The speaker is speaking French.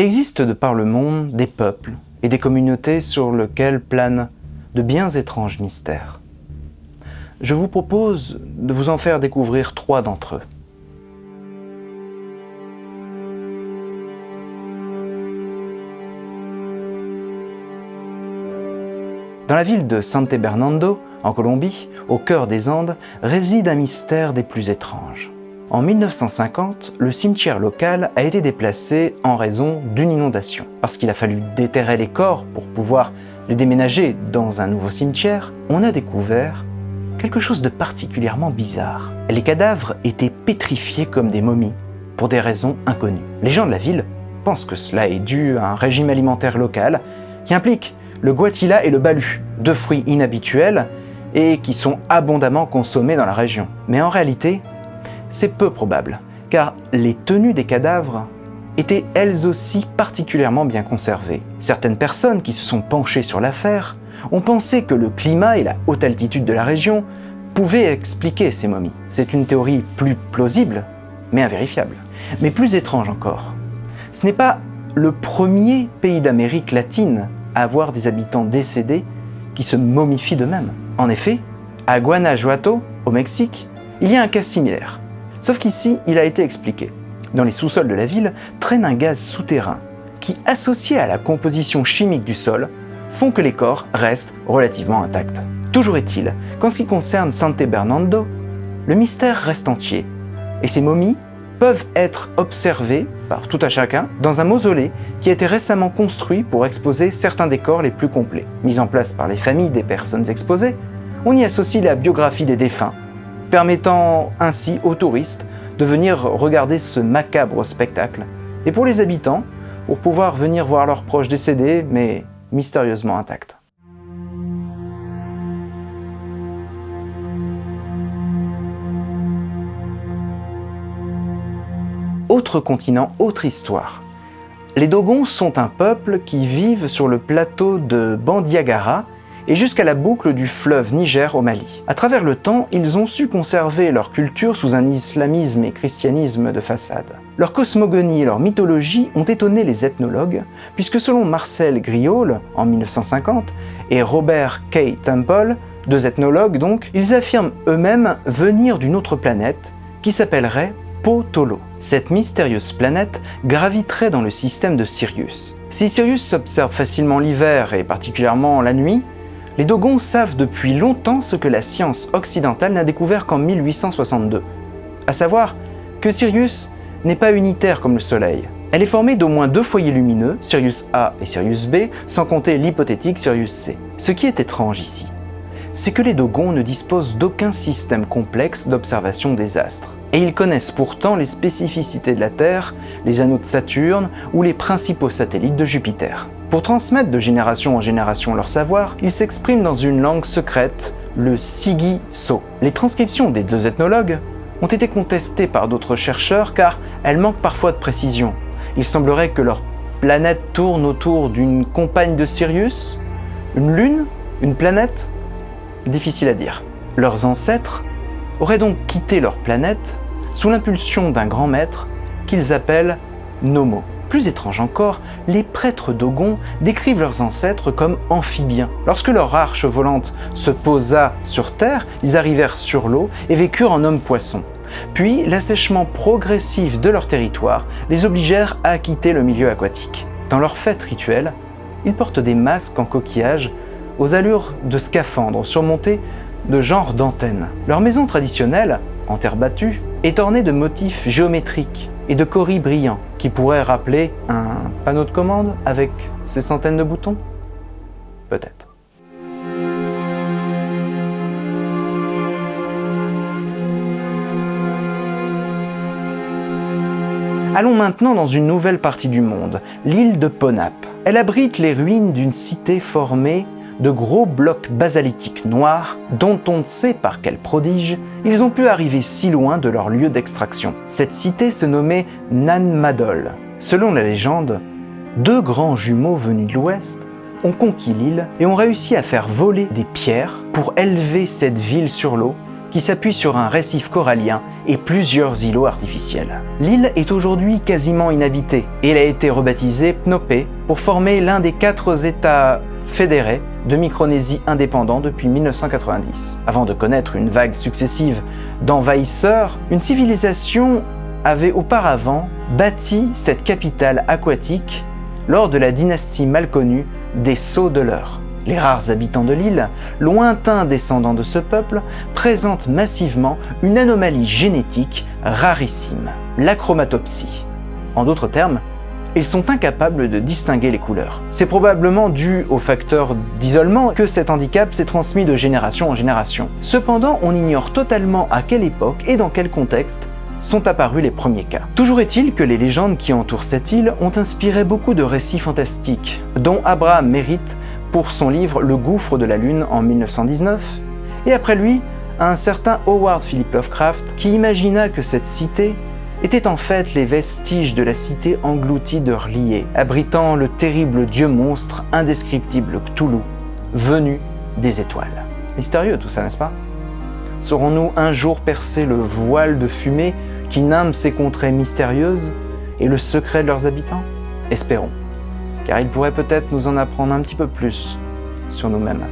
Il existe de par le monde des peuples et des communautés sur lesquelles planent de bien étranges mystères. Je vous propose de vous en faire découvrir trois d'entre eux. Dans la ville de Sante Bernardo, en Colombie, au cœur des Andes, réside un mystère des plus étranges. En 1950, le cimetière local a été déplacé en raison d'une inondation. Parce qu'il a fallu déterrer les corps pour pouvoir les déménager dans un nouveau cimetière, on a découvert quelque chose de particulièrement bizarre. Les cadavres étaient pétrifiés comme des momies, pour des raisons inconnues. Les gens de la ville pensent que cela est dû à un régime alimentaire local qui implique le guatila et le balu, deux fruits inhabituels et qui sont abondamment consommés dans la région. Mais en réalité, c'est peu probable, car les tenues des cadavres étaient elles aussi particulièrement bien conservées. Certaines personnes qui se sont penchées sur l'affaire ont pensé que le climat et la haute altitude de la région pouvaient expliquer ces momies. C'est une théorie plus plausible, mais invérifiable. Mais plus étrange encore, ce n'est pas le premier pays d'Amérique latine à avoir des habitants décédés qui se momifient d'eux-mêmes. En effet, à Guanajuato, au Mexique, il y a un cas similaire. Sauf qu'ici, il a été expliqué. Dans les sous-sols de la ville traîne un gaz souterrain qui, associé à la composition chimique du sol, font que les corps restent relativement intacts. Toujours est-il qu'en ce qui concerne Sante Bernardo, le mystère reste entier, et ces momies peuvent être observées par tout à chacun dans un mausolée qui a été récemment construit pour exposer certains des corps les plus complets. Mis en place par les familles des personnes exposées, on y associe la biographie des défunts, permettant ainsi aux touristes de venir regarder ce macabre spectacle, et pour les habitants, pour pouvoir venir voir leurs proches décédés, mais mystérieusement intacts. Autre continent, autre histoire. Les Dogons sont un peuple qui vivent sur le plateau de Bandiagara et jusqu'à la boucle du fleuve Niger au Mali. À travers le temps, ils ont su conserver leur culture sous un islamisme et christianisme de façade. Leur cosmogonie et leur mythologie ont étonné les ethnologues, puisque selon Marcel Griol, en 1950, et Robert K. Temple, deux ethnologues donc, ils affirment eux-mêmes venir d'une autre planète qui s'appellerait Potolo. Cette mystérieuse planète graviterait dans le système de Sirius. Si Sirius s'observe facilement l'hiver et particulièrement la nuit, les Dogons savent depuis longtemps ce que la science occidentale n'a découvert qu'en 1862, à savoir que Sirius n'est pas unitaire comme le Soleil. Elle est formée d'au moins deux foyers lumineux, Sirius A et Sirius B, sans compter l'hypothétique Sirius C. Ce qui est étrange ici, c'est que les Dogons ne disposent d'aucun système complexe d'observation des astres. Et ils connaissent pourtant les spécificités de la Terre, les anneaux de Saturne ou les principaux satellites de Jupiter. Pour transmettre de génération en génération leur savoir, ils s'expriment dans une langue secrète, le Sigi-So. Les transcriptions des deux ethnologues ont été contestées par d'autres chercheurs car elles manquent parfois de précision. Il semblerait que leur planète tourne autour d'une compagne de Sirius, une lune, une planète Difficile à dire. Leurs ancêtres auraient donc quitté leur planète sous l'impulsion d'un grand maître qu'ils appellent Nomo. Plus étrange encore, les prêtres Dogon décrivent leurs ancêtres comme amphibiens. Lorsque leur arche volante se posa sur Terre, ils arrivèrent sur l'eau et vécurent en hommes-poissons. Puis, l'assèchement progressif de leur territoire les obligèrent à quitter le milieu aquatique. Dans leurs fêtes rituelles, ils portent des masques en coquillage aux allures de scaphandres surmontés de genres d'antennes. Leur maison traditionnelle, en terre battue, est ornée de motifs géométriques et de coris brillants qui pourraient rappeler un panneau de commande avec ses centaines de boutons? Peut-être. Allons maintenant dans une nouvelle partie du monde, l'île de Ponap. Elle abrite les ruines d'une cité formée de gros blocs basalitiques noirs dont on ne sait par quel prodige ils ont pu arriver si loin de leur lieu d'extraction. Cette cité se nommait Nanmadol. Selon la légende, deux grands jumeaux venus de l'ouest ont conquis l'île et ont réussi à faire voler des pierres pour élever cette ville sur l'eau qui s'appuie sur un récif corallien et plusieurs îlots artificiels. L'île est aujourd'hui quasiment inhabitée et elle a été rebaptisée Pnopé pour former l'un des quatre États fédérés de Micronésie indépendant depuis 1990. Avant de connaître une vague successive d'envahisseurs, une civilisation avait auparavant bâti cette capitale aquatique lors de la dynastie mal connue des Sceaux de l'Eure. Les rares habitants de l'île, lointains descendants de ce peuple, présentent massivement une anomalie génétique rarissime, l'achromatopsie. En d'autres termes, ils sont incapables de distinguer les couleurs. C'est probablement dû au facteur d'isolement que cet handicap s'est transmis de génération en génération. Cependant, on ignore totalement à quelle époque et dans quel contexte sont apparus les premiers cas. Toujours est-il que les légendes qui entourent cette île ont inspiré beaucoup de récits fantastiques, dont Abraham mérite pour son livre Le gouffre de la lune en 1919, et après lui, un certain Howard Philip Lovecraft qui imagina que cette cité était en fait les vestiges de la cité engloutie de R'lyeh, abritant le terrible dieu monstre indescriptible Cthulhu, venu des étoiles. Mystérieux tout ça, n'est-ce pas? Saurons-nous un jour percer le voile de fumée qui nimbe ces contrées mystérieuses et le secret de leurs habitants? Espérons, car il pourrait peut-être nous en apprendre un petit peu plus sur nous-mêmes.